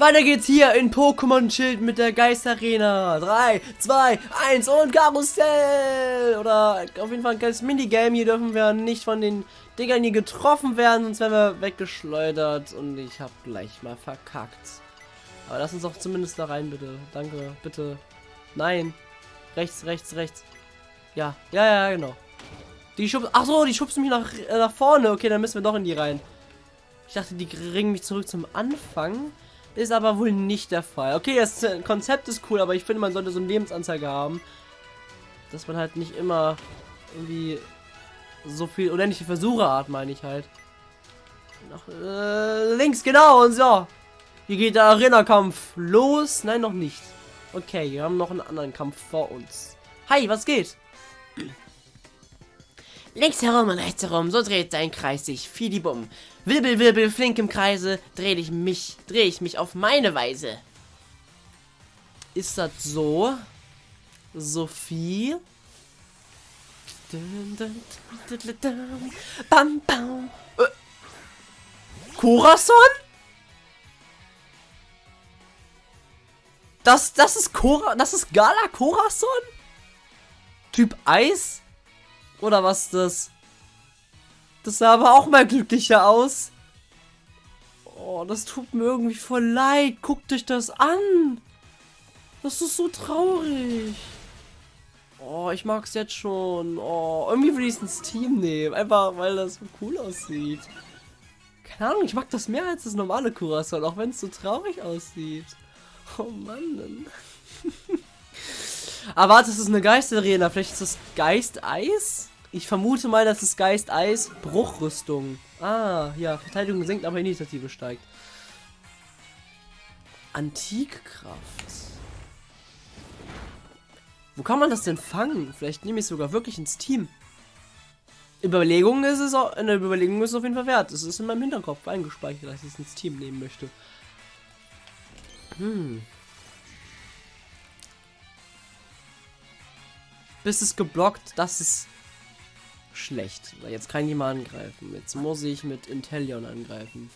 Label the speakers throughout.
Speaker 1: Weiter geht's hier in Pokémon Schild mit der Geisterarena. 3, 2, 1 und Karussell. Oder auf jeden Fall ein kleines Minigame. Hier dürfen wir nicht von den Dingern hier getroffen werden, sonst werden wir weggeschleudert. Und ich habe gleich mal verkackt. Aber lass uns doch zumindest da rein, bitte. Danke, bitte. Nein. Rechts, rechts, rechts. Ja, ja, ja, genau. Die schubsen. Ach so, die schubsen mich nach, äh, nach vorne. Okay, dann müssen wir doch in die rein. Ich dachte, die bringen mich zurück zum Anfang. Ist aber wohl nicht der Fall. Okay, das Konzept ist cool, aber ich finde, man sollte so eine Lebensanzeige haben. Dass man halt nicht immer irgendwie so viel unendliche Versuche hat, meine ich halt. Nach, äh, links, genau, und so. Hier geht der Arena-Kampf los. Nein, noch nicht. Okay, wir haben noch einen anderen Kampf vor uns. Hi, was geht?
Speaker 2: Links herum und rechts herum, so dreht sein Kreis sich. Fidibum. Wirbel, wirbel, flink im Kreise, drehe ich mich, drehe ich mich auf meine Weise.
Speaker 1: Ist das so? Sophie? Bam, bam. Äh. Corazon? Das, das ist Cora, das ist Gala Corazon? Typ Eis? Oder was ist das? Das sah aber auch mal glücklicher aus. Oh, das tut mir irgendwie voll leid. Guckt euch das an. Das ist so traurig. Oh, ich mag es jetzt schon. Oh, irgendwie will ich es ins Team nehmen. Einfach, weil das so cool aussieht. Keine Ahnung, ich mag das mehr als das normale Curacao, auch wenn es so traurig aussieht. Oh Mann. Aber warte, das ist eine Geisterarena. Vielleicht ist das Geist-Eis? Ich vermute mal, dass es Geist Eis Bruchrüstung. Ah, ja, Verteidigung sinkt, aber Initiative steigt. Antikkraft. Wo kann man das denn fangen? Vielleicht nehme ich es sogar wirklich ins Team. Überlegung ist es auch, eine Überlegung ist es auf jeden Fall wert. Es ist in meinem Hinterkopf eingespeichert, dass ich es ins Team nehmen möchte. Hm. Bis es geblockt, das ist schlecht. Jetzt kann ich mal angreifen. Jetzt muss ich mit Intellion angreifen.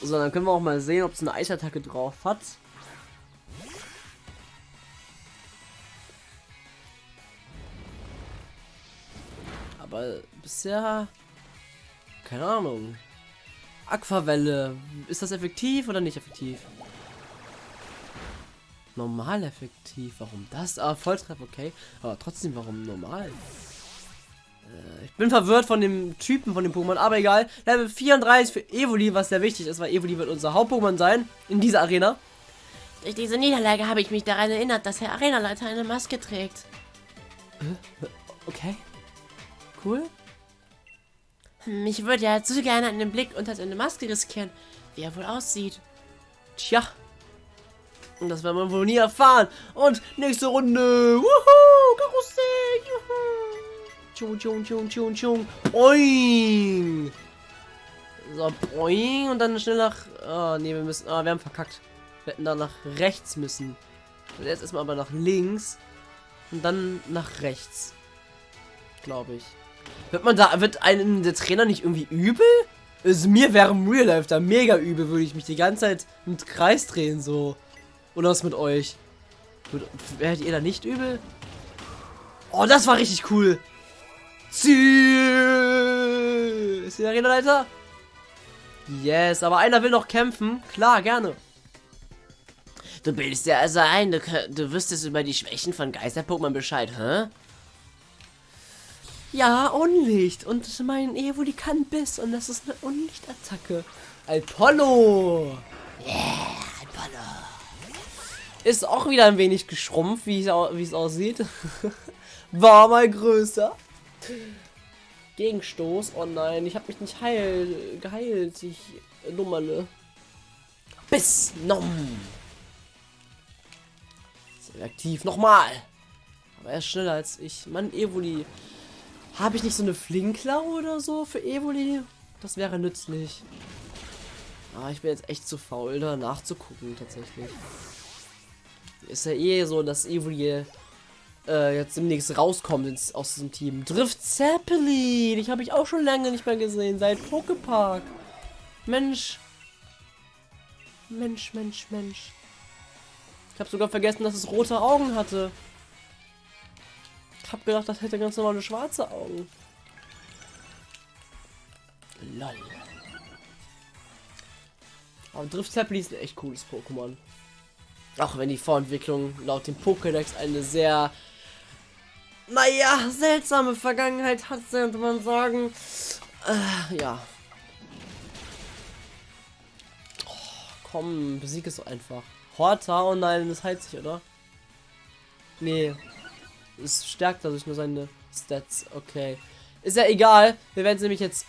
Speaker 1: So, dann können wir auch mal sehen, ob es eine Eisattacke drauf hat. Aber bisher... Keine Ahnung. Aquavelle. Ist das effektiv oder nicht effektiv? Normal effektiv. Warum das? Ah, Volltreff, okay. Aber trotzdem, warum normal? Äh, ich bin verwirrt von dem Typen von dem Pokémon, aber egal. Level 34 für Evoli, was sehr wichtig ist, weil Evoli wird unser Haupt-Pokémon sein in dieser Arena.
Speaker 2: Durch diese Niederlage habe ich mich daran erinnert, dass Herr Arenaleiter eine Maske trägt.
Speaker 1: Äh, okay. Cool.
Speaker 2: Ich würde ja zu gerne einen Blick unter seine Maske riskieren, wie er wohl aussieht.
Speaker 1: Tja, und das werden wir wohl nie erfahren. Und nächste Runde. Wuhu! Karussell! Juhu! Tschung, tschung, tschung, tschung, tschung. Oing! So, boing. Und dann schnell nach. Oh, nee, wir müssen. Ah, wir haben verkackt. Wir hätten da nach rechts müssen. Und jetzt erstmal aber nach links. Und dann nach rechts. Glaube ich. Wird man da. Wird einen der Trainer nicht irgendwie übel? Also mir wäre im Real Life da mega übel, würde ich mich die ganze Zeit im Kreis drehen, so. Und was mit euch? Werdet ihr da nicht übel? Oh, das war richtig cool. Ziel! Ist die Arena-Leiter? Yes, aber einer will noch kämpfen. Klar, gerne.
Speaker 2: Du bildest ja also ein, du, du wüsstest über die Schwächen von Geister-Pokémon Bescheid, hä?
Speaker 1: Ja, Unlicht. Und mein Evoli kann Biss. Und das ist eine Unlichtattacke. Apollo!
Speaker 2: Yeah, Apollo.
Speaker 1: Ist auch wieder ein wenig geschrumpft, wie es aussieht. War mal größer. Gegenstoß. Oh nein, ich habe mich nicht heil, geheilt. Ich Nummerle. Bis Nom. Aktiv. Nochmal. Aber er ist schneller als ich. Mann, Evoli. Habe ich nicht so eine Flinklau oder so für Evoli? Das wäre nützlich. Ah, ich bin jetzt echt zu faul, da nachzugucken, tatsächlich ist ja eh so, dass Evoli äh, jetzt demnächst rauskommt ins, aus diesem Team. Drift Zeppelin! Ich habe ich auch schon lange nicht mehr gesehen, seit Pokepark. Mensch. Mensch, Mensch, Mensch. Ich habe sogar vergessen, dass es rote Augen hatte. Ich habe gedacht, das hätte ganz normale schwarze Augen. Lol. Aber Drift Zeppeli ist ein echt cooles Pokémon. Auch wenn die Vorentwicklung laut dem Pokédex eine sehr, naja, seltsame Vergangenheit hat, könnte man sagen. Äh, ja. Oh, komm, besieg es einfach. Horta, oh nein, das heilt sich, oder? Nee. Es stärkt dadurch nur seine Stats. Okay. Ist ja egal. Wir werden es nämlich jetzt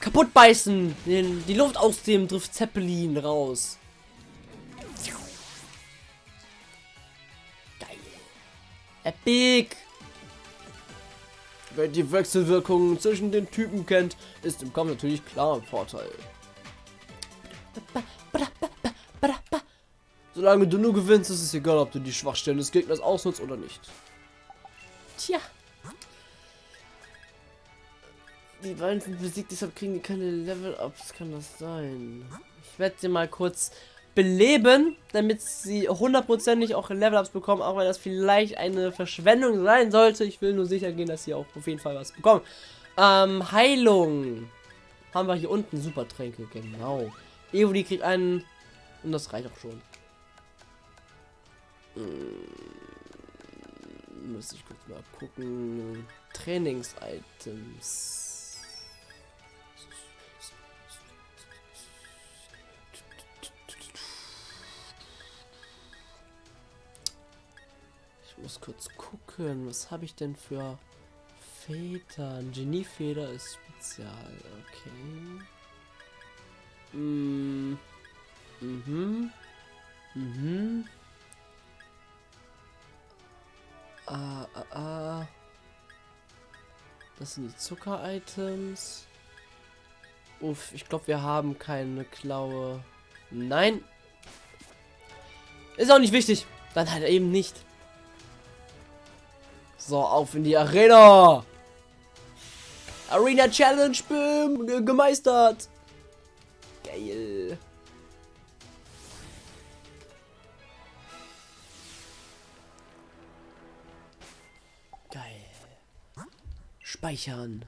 Speaker 1: kaputt beißen. Den, die Luft aus dem Drift Zeppelin raus. Epic. Wer die Wechselwirkungen zwischen den Typen kennt, ist im Kampf natürlich klar ein Vorteil. Solange du nur gewinnst, ist es egal, ob du die Schwachstellen des Gegners ausnutzt oder nicht. Tja. Die beiden sind besiegt, deshalb kriegen die keine Level-Ups. Kann das sein? Ich werde sie mal kurz beleben, damit sie hundertprozentig auch Level-Ups bekommen, auch wenn das vielleicht eine Verschwendung sein sollte. Ich will nur sicher gehen, dass sie auch auf jeden Fall was bekommen. Ähm, Heilung. Haben wir hier unten Supertränke, genau. Evoli kriegt einen und das reicht auch schon. Hm, muss ich kurz mal gucken. Trainings-Items. Muss kurz gucken, was habe ich denn für Federn? Geniefeder ist spezial, okay. Mm. Mhm. Mhm. Ah, ah, ah. Das sind die Zucker-Items. Uff, ich glaube, wir haben keine Klaue. Nein. Ist auch nicht wichtig. Dann halt eben nicht. So, auf in die Arena. Arena Challenge, boom, gemeistert. Geil. Geil. Speichern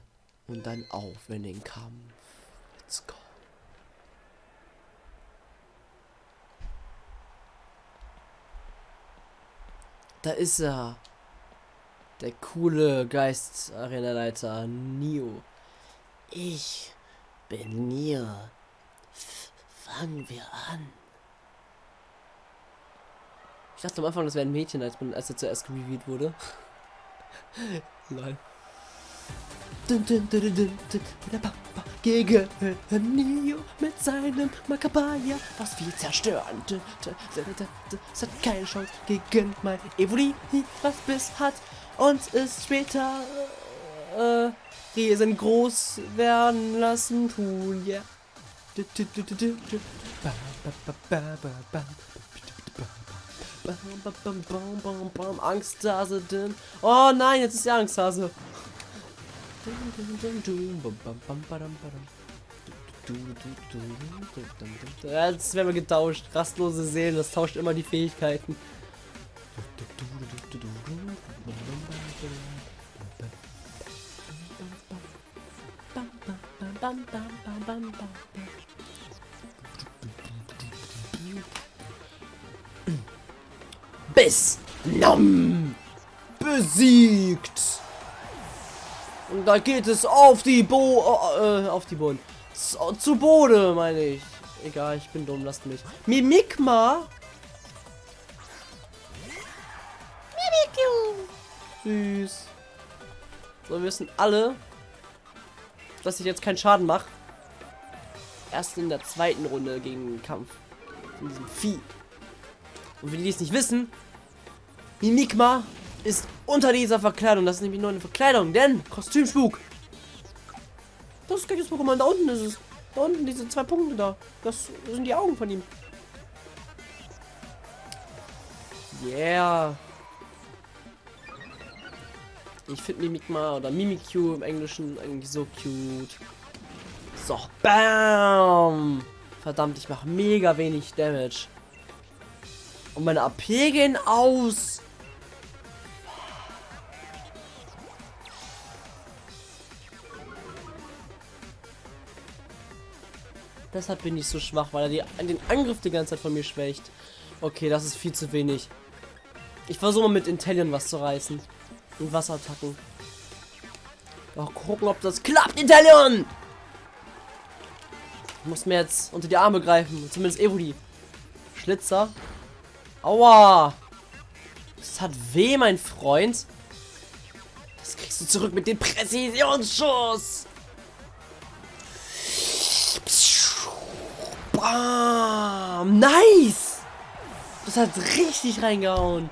Speaker 1: und dann auf in den Kampf. Let's go. Da ist er. Der coole Geist-Arena-Leiter Nio. Ich bin Nio. Fangen wir an. Ich dachte am Anfang, das wäre ein Mädchen, als, als er zuerst revealed wurde. Lol. Gegen Neo mit seinem Makabaya, was wir zerstören. Es hat keine Chance gegen mein Evoli, was bis hat und es später äh, riesengroß werden lassen tun. Ja. Angsthase. Oh nein, jetzt ist die Angsthase. Jetzt werden wir getauscht. Rastlose Seelen, das tauscht immer die Fähigkeiten. Bis Nom besiegt. Und da geht es auf die Bo äh, auf die Boden. zu, zu Bode, meine ich. Egal, ich bin dumm, lasst mich. Mimikma Süß. So, wir wissen alle, dass ich jetzt keinen Schaden mache. Erst in der zweiten Runde gegen den Kampf von diesem Vieh. Und für die, es nicht wissen, Mimikma ist unter dieser Verkleidung. Das ist nämlich nur eine Verkleidung, denn Kostümspuk. Das ist kein Pokémon. Da unten ist es. Da unten diese zwei Punkte da. Das sind die Augen von ihm. Yeah. Ich finde Mimikma oder Mimikyu im Englischen eigentlich so cute. So, bam! Verdammt, ich mache mega wenig Damage. Und meine AP gehen aus. Deshalb bin ich so schwach, weil er die, den Angriff die ganze Zeit von mir schwächt. Okay, das ist viel zu wenig. Ich versuche mal mit Intellion was zu reißen. Und Wasserattacken. Mal gucken, ob das klappt, Intellion! Ich muss mir jetzt unter die Arme greifen. Zumindest Evoli. Schlitzer. Aua! Das hat weh, mein Freund. Das kriegst du zurück mit dem Präzisionsschuss. Bam! Nice! Das hat richtig reingehauen.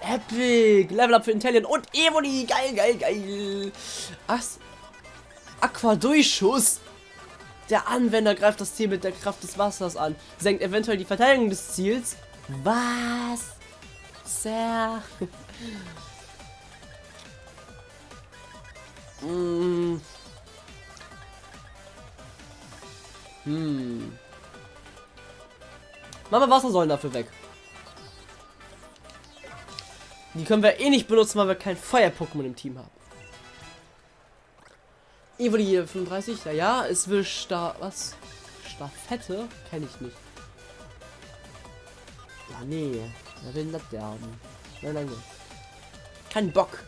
Speaker 1: Epic! Level up für Intellion und Evoli! Geil, geil, geil! Was? Aqua-Durchschuss! Der Anwender greift das Ziel mit der Kraft des Wassers an. Senkt eventuell die Verteidigung des Ziels. Was? Sehr. hm. Hm. Machen wir Wassersäulen dafür weg. Die können wir eh nicht benutzen, weil wir kein Feuer-Pokémon im Team haben. Evoli 35, ja, ja, es will Sta was? Staffette? Kenne ich nicht. Ja, nee. Wer will das haben? Nein, nein, nein. Kein Bock.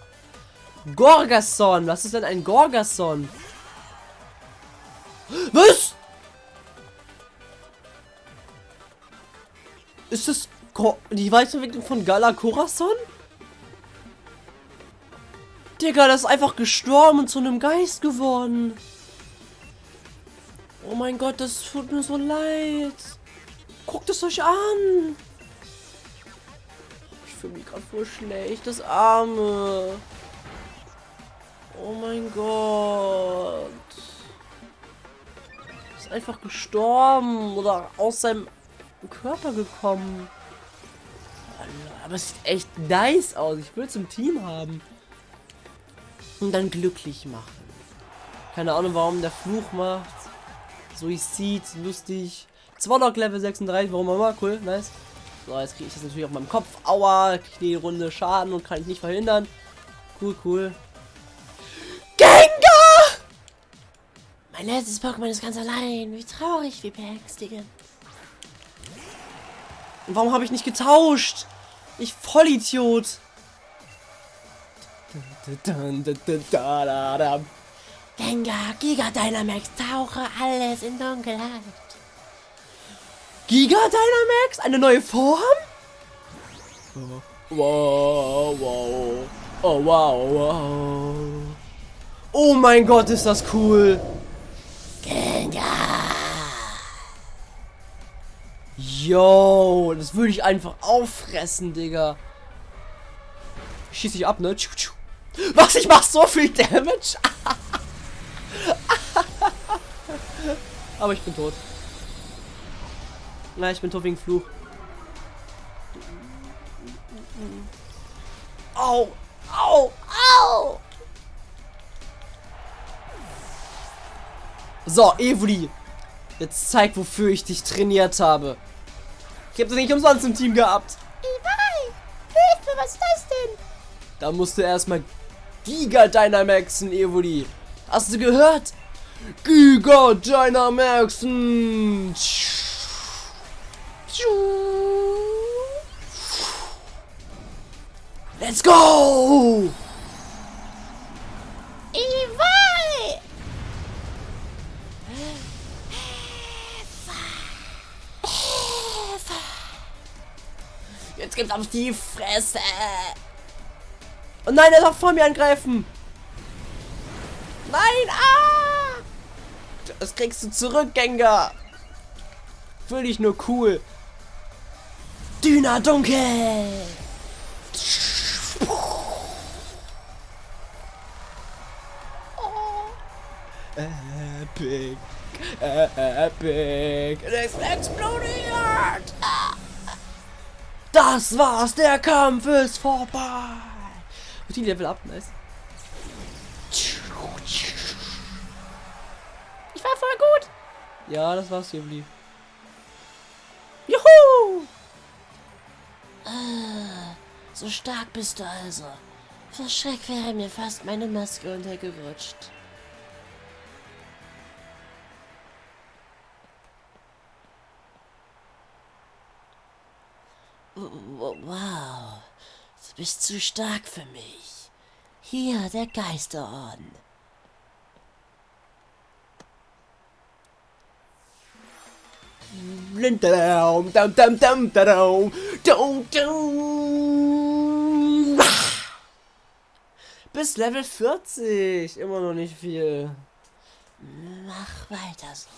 Speaker 1: Gorgason! Was ist denn ein Gorgason? Was? Ist das die Weiterentwicklung von Gala? Digga, das ist einfach gestorben und zu einem Geist geworden. Oh mein Gott, das tut mir so leid. Guckt es euch an. Ich fühle mich gerade voll schlecht, das Arme. Oh mein Gott. Ist einfach gestorben oder aus seinem Körper gekommen. Aber es sieht echt nice aus. Ich will es im Team haben und dann glücklich machen. Keine Ahnung, warum der Fluch macht. Suizid, lustig. Zwollock Level 36, warum auch immer, cool, nice. So, jetzt kriege ich das natürlich auf meinem Kopf. Aua, kriege die Runde Schaden und kann ich nicht verhindern. Cool, cool. Gengar! Mein letztes Pokémon ist ganz allein. Wie traurig, wie beängstigend. Und warum habe ich nicht getauscht? Ich Vollidiot. Gengar, Giga Dynamax, tauche alles in Dunkelheit. Giga Dynamax? Eine neue Form? Wow, wow. Oh, wow, wow. Oh mein Gott, ist das cool. Gengar. Yo, das würde ich einfach auffressen, Digga. Schieß ich ab, ne? Tschu, tschu. Was? Ich mach so viel Damage? Aber ich bin tot. Nein, ich bin tot wegen Fluch. Au! Au! Au! So, Evoli. Jetzt zeig, wofür ich dich trainiert habe. Ich habe das nicht umsonst im Team gehabt.
Speaker 2: Evoli! Hilfe, was ist das denn?
Speaker 1: Da musst du erstmal Giga Dynamaxen, Evoli. Hast du gehört? Giga Dynamaxen. Let's go!
Speaker 2: Evil!
Speaker 1: Jetzt gibt's auf die Fresse. Oh nein, er darf vor mir angreifen. Nein, ah! Das kriegst du zurück, Gengar. Fühl dich nur cool. Düner dunkel. Epic. Epic. Es explodiert. Das war's. Der Kampf ist vorbei die Level up, nice.
Speaker 2: Ich war voll gut.
Speaker 1: Ja, das war's, Jubli. Juhu!
Speaker 2: Ah, so stark bist du also. Vor Schreck wäre mir fast meine Maske untergerutscht. Wow du bist zu stark für mich. Hier der Geisterorden.
Speaker 1: Bis Level 40. Immer noch nicht viel.
Speaker 2: Mach weiter so.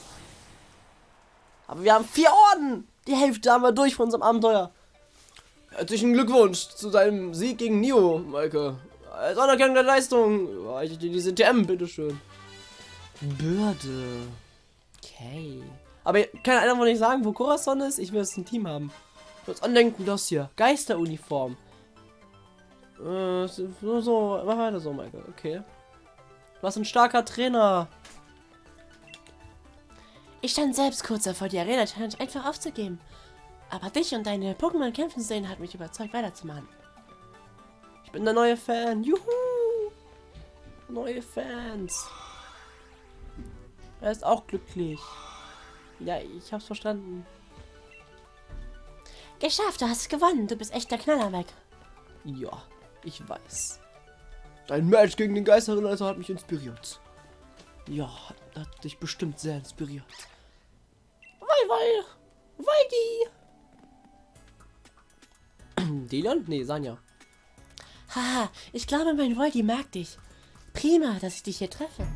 Speaker 1: Aber wir haben vier Orden. Die Hälfte haben wir durch von unserem Abenteuer. Herzlichen Glückwunsch zu deinem Sieg gegen Nio, Maike. Als Anerkennung der Leistung reiche ich dir diese TM, bitteschön. Bürde. Okay. Aber kann einer von euch sagen, wo Corazon ist? Ich will es ein Team haben. Das Andenken, das hier. Geisteruniform. Äh, so, so, mach weiter so, Maike. Okay. Du hast ein starker Trainer.
Speaker 2: Ich stand selbst kurz davor, die Arena-Challenge einfach aufzugeben. Aber dich und deine Pokémon kämpfen sehen hat mich überzeugt, weiterzumachen.
Speaker 1: Ich bin der neue Fan. Juhu! Neue Fans. Er ist auch glücklich. Ja, ich hab's verstanden.
Speaker 2: Geschafft, du hast gewonnen. Du bist echt der Knaller weg.
Speaker 1: Ja, ich weiß. Dein Match gegen den Geisterreiter hat mich inspiriert. Ja, hat dich bestimmt sehr inspiriert. Weil, weil, weil die. Delion? Nee, Sanja.
Speaker 2: Haha, ich glaube, mein Voldi mag dich. Prima, dass ich dich hier treffe.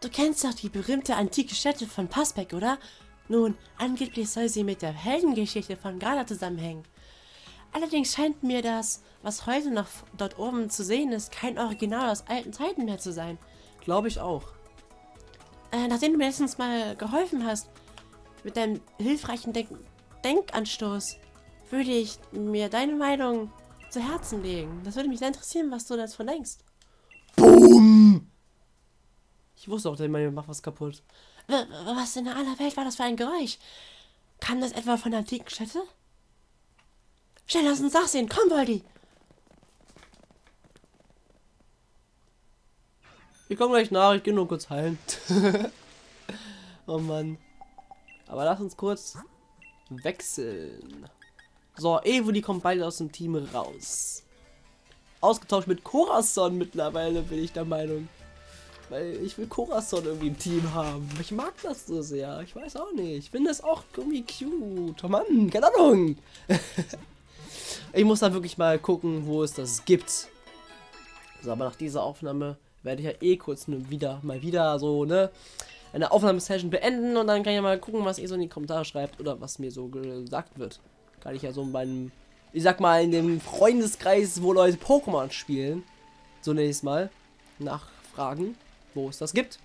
Speaker 2: Du kennst doch die berühmte antike Stätte von Passbeck, oder? Nun, angeblich soll sie mit der Heldengeschichte von Gala zusammenhängen. Allerdings scheint mir das, was heute noch dort oben zu sehen ist, kein Original aus alten Zeiten mehr zu sein.
Speaker 1: Glaube ich auch.
Speaker 2: Äh, nachdem du mir letztens mal geholfen hast, mit deinem hilfreichen Denk Denkanstoß, würde ich mir deine Meinung zu Herzen legen. Das würde mich sehr interessieren, was du davon denkst.
Speaker 1: Boom! Ich wusste auch, der Mann macht was kaputt.
Speaker 2: Was in aller Welt war das für ein Geräusch? Kam das etwa von der antiken Stätte? Schnell, lass uns nachsehen. Komm, Voldi.
Speaker 1: Ich komme gleich nach. Ich gehe nur kurz heilen. oh Mann. Aber lass uns kurz wechseln. So, Evoli kommt beide aus dem Team raus. Ausgetauscht mit Corazon mittlerweile, bin ich der Meinung. Weil ich will Corazon irgendwie im Team haben. Ich mag das so sehr. Ich weiß auch nicht. Ich finde das auch irgendwie cute. Oh Mann, keine Ahnung. ich muss da wirklich mal gucken, wo es das gibt. So, aber nach dieser Aufnahme werde ich ja eh kurz wieder, mal wieder so, ne, eine Aufnahmesession beenden und dann kann ich ja mal gucken, was ihr so in die Kommentare schreibt oder was mir so gesagt wird. Kann ich ja so in meinem, ich sag mal, in dem Freundeskreis, wo Leute Pokémon spielen, so nächstes Mal, nachfragen wo es das gibt.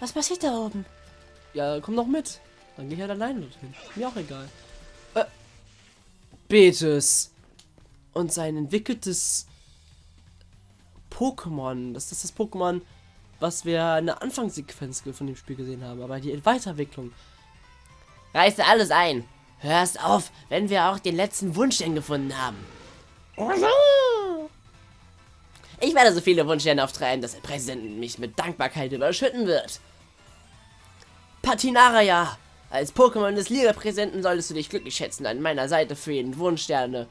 Speaker 2: Was passiert da oben?
Speaker 1: Ja, komm noch mit. Dann gehe ich halt alleine dorthin. Mir auch egal. Äh, Betes. Und sein entwickeltes Pokémon. Das ist das Pokémon, was wir in der Anfangssequenz von dem Spiel gesehen haben. Aber die Weiterentwicklung.
Speaker 2: Reiße alles ein. Hörst auf, wenn wir auch den letzten Wunsch gefunden haben. Ich werde so viele Wunschsterne auftreiben, dass der Präsident mich mit Dankbarkeit überschütten wird.
Speaker 1: Patinaraya, als Pokémon des Liga-Präsidenten solltest du dich glücklich schätzen, an meiner Seite für jeden Wunschsterne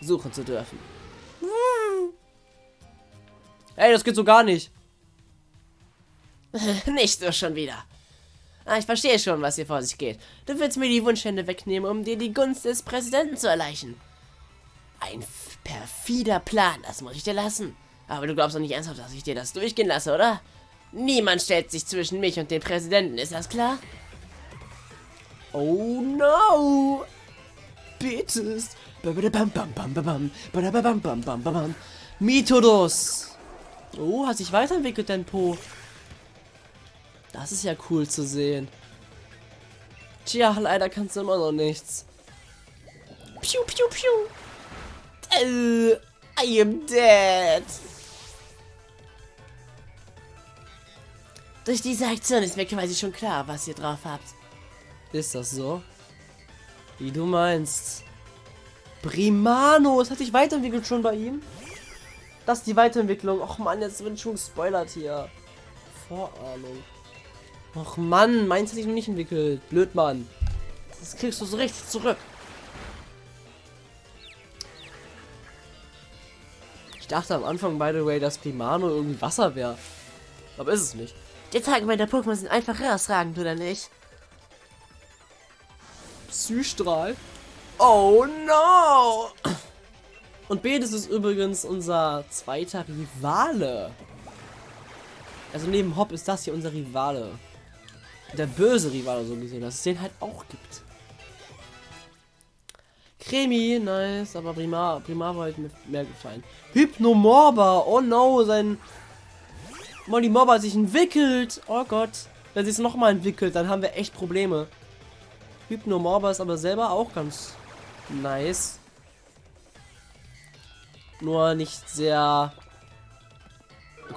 Speaker 1: suchen zu dürfen. Ey, das geht so gar nicht.
Speaker 2: nicht so schon wieder. Ah, ich verstehe schon, was hier vor sich geht. Du willst mir die Wunschstände wegnehmen, um dir die Gunst des Präsidenten zu erleichen. Ein perfider Plan, das muss ich dir lassen. Aber du glaubst doch nicht ernsthaft, dass ich dir das durchgehen lasse, oder? Niemand stellt sich zwischen mich und den Präsidenten, ist das klar?
Speaker 1: Oh no! Betis! Methodus! Oh, hat sich weiterentwickelt, dein Po. Das ist ja cool zu sehen. Tja, leider kannst du immer noch nichts. Piu, piu, piu. Uh, I am dead.
Speaker 2: Durch diese Aktion ist mir quasi schon klar, was ihr drauf habt.
Speaker 1: Ist das so? Wie du meinst. Primano, es hat sich weiterentwickelt schon bei ihm. Das ist die Weiterentwicklung. Och man, jetzt wird schon gespoilert hier. Vorahnung. Och Mann, meins hat sich noch nicht entwickelt. Blöd, Mann. Das kriegst du so richtig zurück. Ich dachte am Anfang, by the way, dass Primano irgendwie Wasser wäre. Aber ist es nicht.
Speaker 2: Die Attacken bei der Pokémon sind einfach herausragend, oder nicht?
Speaker 1: Psystrahl. Oh no! Und Bedes ist übrigens unser zweiter Rivale. Also neben Hop ist das hier unser Rivale. Der böse Rivale so gesehen, dass es den halt auch gibt. Cremi, nice, aber Primar, Primar war halt mir mehr gefallen. Hypnomorba, oh no, sein Molly Mobber sich entwickelt. Oh Gott, wenn sie es nochmal entwickelt, dann haben wir echt Probleme. Hypnomorba ist aber selber auch ganz nice. Nur nicht sehr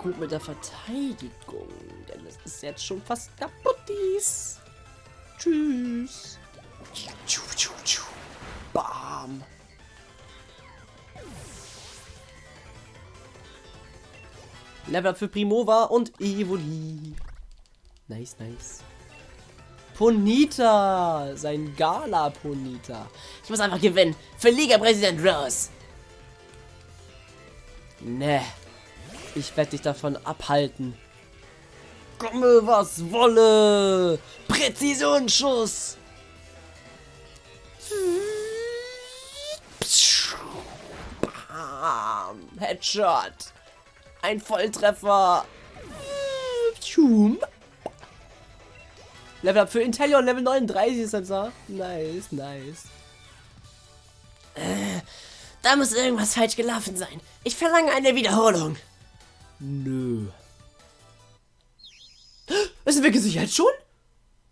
Speaker 1: gut mit der Verteidigung, denn es ist jetzt schon fast kaputtis. Tschüss. Bam. Level up für Primova und Evoli. Nice, nice. Ponita, sein Gala Ponita.
Speaker 2: Ich muss einfach gewinnen. Für Liga-Präsident Rose.
Speaker 1: Ne. Ich werde dich davon abhalten. Komme, was wolle. Präzisionsschuss. Headshot. Ein Volltreffer. Level up für Intellion, Level 39 ist das da. Nice, nice.
Speaker 2: Äh, da muss irgendwas falsch gelaufen sein. Ich verlange eine Wiederholung.
Speaker 1: Nö. Es entwickelt sich jetzt schon?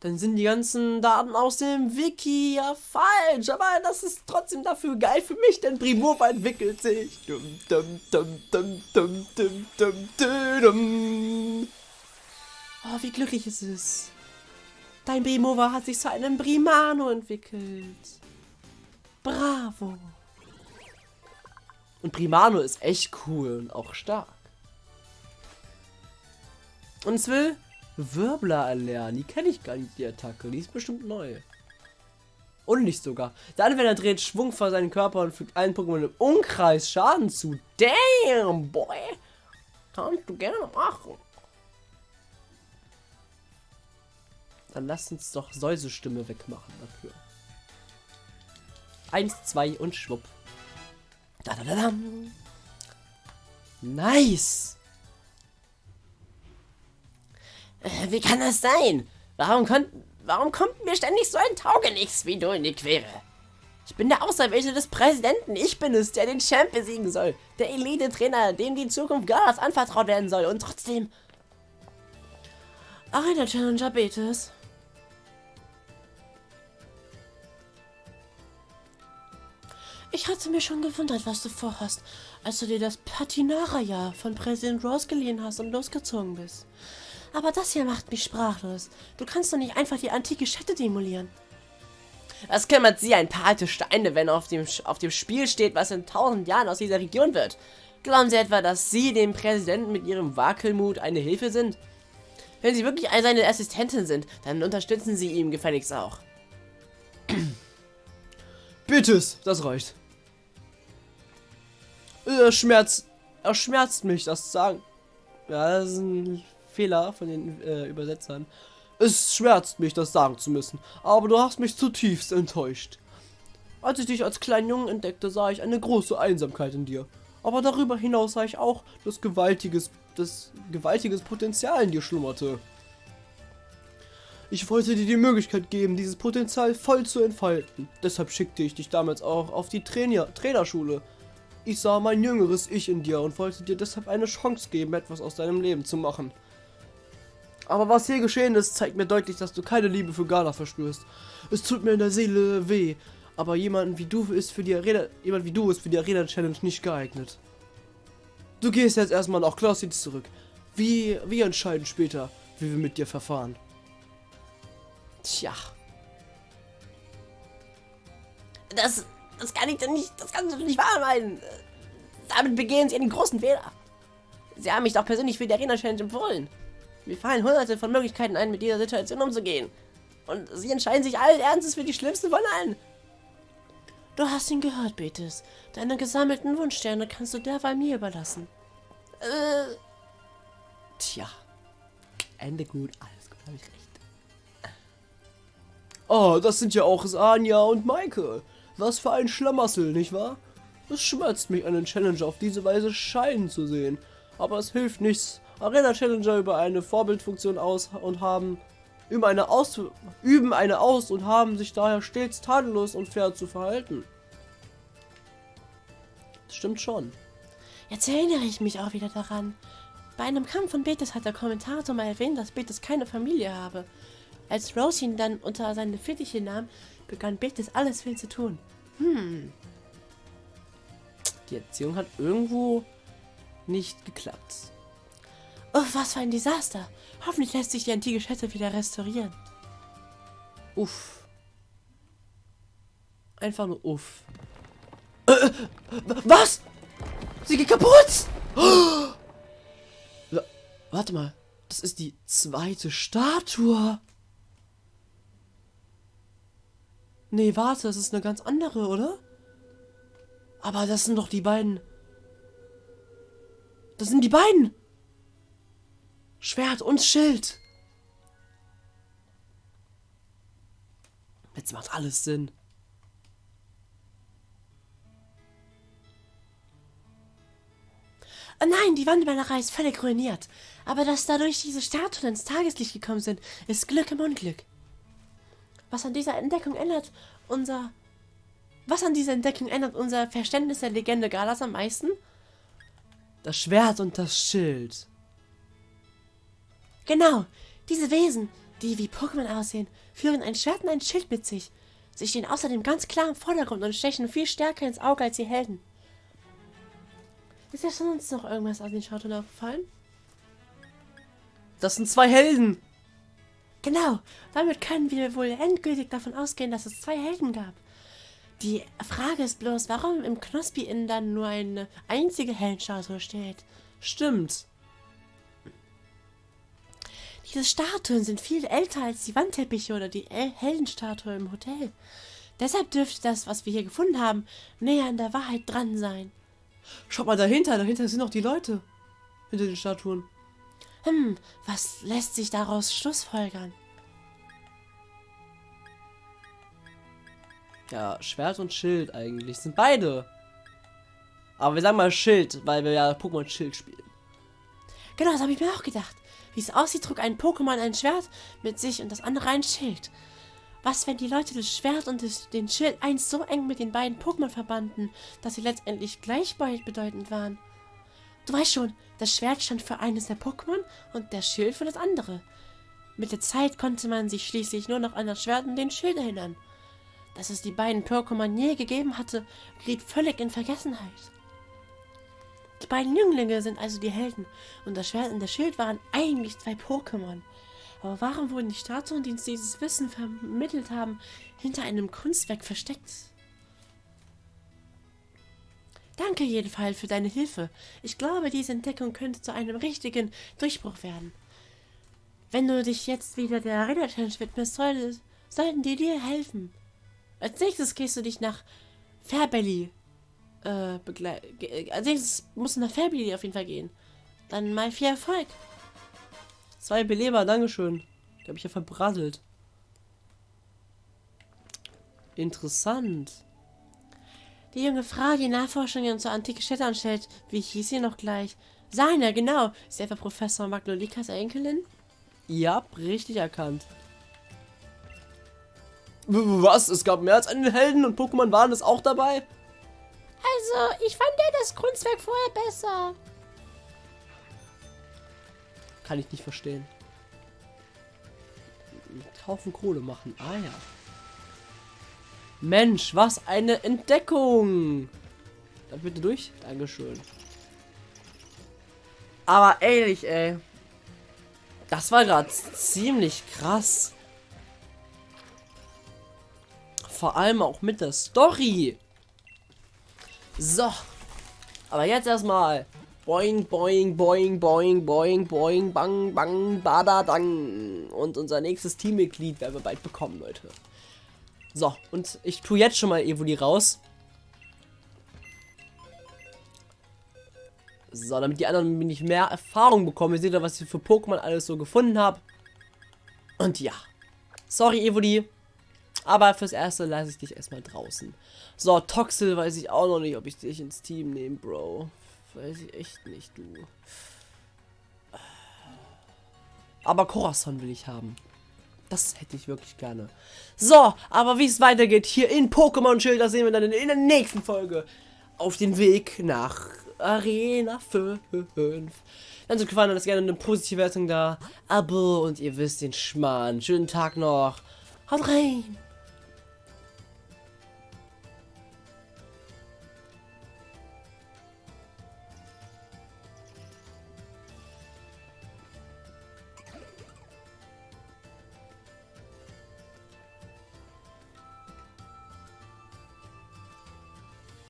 Speaker 1: Dann sind die ganzen Daten aus dem Wiki ja falsch. Aber das ist trotzdem dafür geil für mich, denn Primova entwickelt sich. Dum, dum, dum, dum, dum, dum, dum, dum. Oh, wie glücklich es ist. Dein Primova hat sich zu einem Primano entwickelt. Bravo. Und Primano ist echt cool und auch stark. Und es will Wirbler erlernen. Die kenne ich gar nicht, die Attacke. Die ist bestimmt neu. Und nicht sogar. Der Anwender dreht Schwung vor seinen Körper und fügt allen Pokémon im Umkreis Schaden zu. Damn, boy. Kannst du gerne machen. Dann lasst uns doch Säusestimme wegmachen dafür. Eins, zwei und schwupp. Da, da, da, da. Nice.
Speaker 2: Wie kann das sein? Warum, warum kommt mir ständig so ein Taugenichts wie du in die Quere? Ich bin der Auserwählte des Präsidenten. Ich bin es, der den Champ besiegen soll. Der Elite-Trainer, dem die Zukunft Galas anvertraut werden soll. Und trotzdem...
Speaker 1: Arena Challenger Betis. Ich hatte mir schon gewundert, was du vorhast, als du dir das Patinara-Jahr von Präsident Rose geliehen hast und losgezogen bist. Aber das hier macht mich sprachlos. Du kannst doch nicht einfach die antike Städte demolieren.
Speaker 2: Was kümmert sie ein paar alte Steine, wenn auf dem, auf dem Spiel steht, was in tausend Jahren aus dieser Region wird? Glauben Sie etwa, dass Sie dem Präsidenten mit Ihrem Wackelmut eine Hilfe sind? Wenn Sie wirklich seine Assistentin sind, dann unterstützen Sie ihm gefälligst auch.
Speaker 1: Bitte, das reicht. Er schmerzt, er schmerzt mich, das zu sagen. Ja, das ist ein Fehler von den äh, Übersetzern. Es schmerzt mich, das sagen zu müssen, aber du hast mich zutiefst enttäuscht. Als ich dich als kleinen Jungen entdeckte, sah ich eine große Einsamkeit in dir. Aber darüber hinaus sah ich auch, dass gewaltiges, das gewaltiges Potenzial in dir schlummerte. Ich wollte dir die Möglichkeit geben, dieses Potenzial voll zu entfalten. Deshalb schickte ich dich damals auch auf die Trainer Trainerschule. Ich sah mein jüngeres Ich in dir und wollte dir deshalb eine Chance geben, etwas aus deinem Leben zu machen. Aber was hier geschehen ist, zeigt mir deutlich, dass du keine Liebe für Gala verspürst. Es tut mir in der Seele weh, aber jemanden wie du ist für die Arena, jemand wie du ist für die Arena Challenge nicht geeignet. Du gehst jetzt erstmal nach Classics zurück. Wie, wir entscheiden später, wie wir mit dir verfahren.
Speaker 2: Tja. Das, das kann ich doch nicht, das kannst du nicht wahr meinen. Damit begehen sie einen großen Fehler. Sie haben mich doch persönlich für die Arena Challenge empfohlen. Mir fallen hunderte von Möglichkeiten ein, mit dieser Situation umzugehen. Und sie entscheiden sich allen Ernstes für die schlimmste von allen. Du hast ihn gehört, Betis. Deine gesammelten Wunschsterne kannst du derweil mir überlassen. Äh.
Speaker 1: Tja. Ende gut, alles gut, habe ich recht. Oh, das sind ja auch Sanja und Maike. Was für ein Schlamassel, nicht wahr? Es schmerzt mich, einen Challenger auf diese Weise scheinen zu sehen. Aber es hilft nichts. Arena Challenger über eine Vorbildfunktion aus und haben üben eine aus üben eine aus und haben sich daher stets tadellos und fair zu verhalten. Das stimmt schon.
Speaker 2: Jetzt erinnere ich mich auch wieder daran. Bei einem Kampf von Betis hat der Kommentator mal erwähnt, dass Betis keine Familie habe. Als Rose ihn dann unter seine Fittiche nahm, begann Betis alles ihn zu tun. Hm.
Speaker 1: Die Erziehung hat irgendwo nicht geklappt.
Speaker 2: Oh, was für ein Desaster. Hoffentlich lässt sich die antike Schätze wieder restaurieren.
Speaker 1: Uff. Einfach nur uff. Äh, äh was? Sie geht kaputt! Oh! Warte mal. Das ist die zweite Statue. Nee, warte, das ist eine ganz andere, oder? Aber das sind doch die beiden. Das sind die beiden. Schwert und Schild. Jetzt macht alles Sinn.
Speaker 2: Oh nein, die Wandmalerei ist völlig ruiniert. Aber dass dadurch diese Statuen ins Tageslicht gekommen sind, ist Glück im Unglück. Was an dieser Entdeckung ändert unser... Was an dieser Entdeckung ändert unser Verständnis der Legende Galas am meisten?
Speaker 1: Das Schwert und das Schild.
Speaker 2: Genau, diese Wesen, die wie Pokémon aussehen, führen ein Schwert und ein Schild mit sich. Sie stehen außerdem ganz klar im Vordergrund und stechen viel stärker ins Auge als die Helden. Ist ja sonst noch irgendwas aus den Statuen aufgefallen?
Speaker 1: Das sind zwei Helden.
Speaker 2: Genau, damit können wir wohl endgültig davon ausgehen, dass es zwei Helden gab. Die Frage ist bloß, warum im Knospi-Inn dann nur eine einzige Heldenstatue steht.
Speaker 1: Stimmt.
Speaker 2: Diese Statuen sind viel älter als die Wandteppiche oder die Heldenstatue im Hotel. Deshalb dürfte das, was wir hier gefunden haben, näher an der Wahrheit dran sein.
Speaker 1: Schaut mal dahinter, dahinter sind noch die Leute. Hinter den Statuen.
Speaker 2: Hm, was lässt sich daraus schlussfolgern?
Speaker 1: Ja, Schwert und Schild eigentlich. Sind beide. Aber wir sagen mal Schild, weil wir ja Pokémon Schild spielen.
Speaker 2: Genau, das habe ich mir auch gedacht. Wie es aussieht, trug ein Pokémon ein Schwert mit sich und das andere ein Schild. Was, wenn die Leute das Schwert und das, den Schild einst so eng mit den beiden Pokémon verbanden, dass sie letztendlich gleichbedeutend waren? Du weißt schon, das Schwert stand für eines der Pokémon und der Schild für das andere. Mit der Zeit konnte man sich schließlich nur noch an das Schwert und den Schild erinnern. Dass es die beiden Pokémon je gegeben hatte, geriet völlig in Vergessenheit. Die beiden Jünglinge sind also die Helden und das Schwert und der Schild waren eigentlich zwei Pokémon. Aber warum wurden die Statuen, die uns dieses Wissen vermittelt haben, hinter einem Kunstwerk versteckt? Danke jedenfalls für deine Hilfe. Ich glaube, diese Entdeckung könnte zu einem richtigen Durchbruch werden. Wenn du dich jetzt wieder der Arena Challenge widmest, soll, sollten die dir helfen. Als nächstes gehst du dich nach Fairbelly äh, begleiten. Als nächstes musst du nach Fairbelly auf jeden Fall gehen. Dann mal viel Erfolg.
Speaker 1: Zwei Beleber, Dankeschön. Die habe ich ja verbrasselt. Interessant.
Speaker 2: Die junge Frau, die Nachforschungen zur antike Städte anstellt, wie hieß sie noch gleich? Seine, genau. Ist etwa Professor Magnolikas Enkelin?
Speaker 1: Ja, richtig erkannt. Was? Es gab mehr als einen Helden und Pokémon waren es auch dabei?
Speaker 2: Also, ich fand ja das Kunstwerk vorher besser.
Speaker 1: Kann ich nicht verstehen. Haufen Kohle machen. Ah ja. Mensch, was eine Entdeckung! Dann bitte durch. Dankeschön. Aber ehrlich, ey. Das war gerade ziemlich krass. Vor allem auch mit der Story. So. Aber jetzt erstmal. Boing, boing, boing, boing, boing, boing, bang, bang, badadang. Und unser nächstes Teammitglied werden wir bald bekommen, Leute. So, und ich tue jetzt schon mal Evoli raus. So, damit die anderen nicht mehr Erfahrung bekommen. Ihr seht ja, was ich für Pokémon alles so gefunden habe. Und ja. Sorry, Evoli. Aber fürs Erste lasse ich dich erstmal draußen. So, Toxel weiß ich auch noch nicht, ob ich dich ins Team nehme, Bro. Weiß ich echt nicht, du. Aber Corazon will ich haben. Das hätte ich wirklich gerne. So, aber wie es weitergeht hier in Pokémon Schild, das sehen wir dann in der nächsten Folge. Auf den Weg nach Arena 5. Wenn es euch gefallen hat, lasst gerne eine positive Wertung da. Abo und ihr wisst den Schmarrn. Schönen Tag noch. Haut rein.